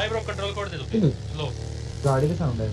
भाई bro control code दे दो। hmm. लो। गाड़ी का साउंड है।